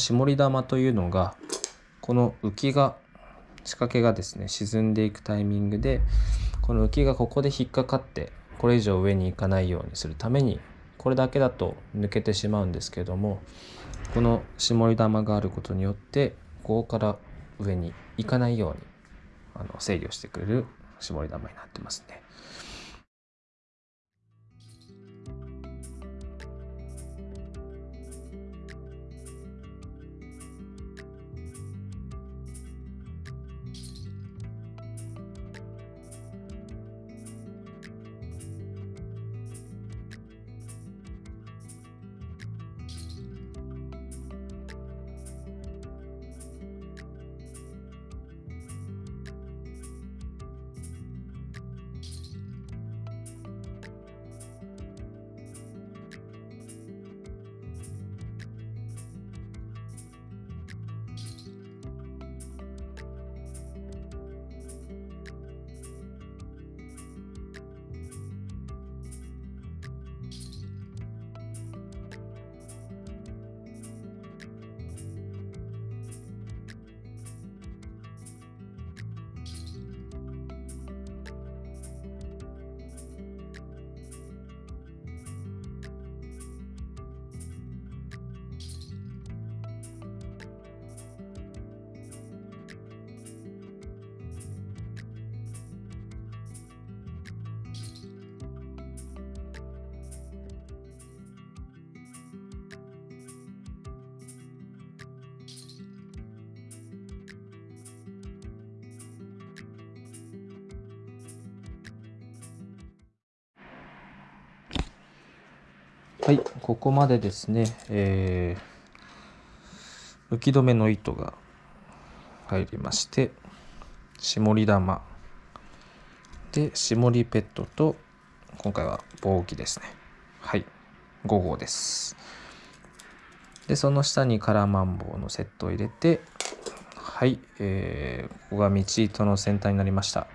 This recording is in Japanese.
絞り玉というのがこの浮きが仕掛けがですね沈んでいくタイミングでこの浮きがここで引っかかってこれ以上上に行かないようにするためにこれだけだと抜けてしまうんですけどもこの絞り玉があることによってここから上に行かないようにあの制御してくれる絞り玉になってますね。はいここまでですね、えー、浮き止めの糸が入りまして絞り玉。で絞りペットと今回は棒木ですね。はい5号です。でその下にカラーマンボウのセットを入れてはい、えー、ここが道糸の先端になりました。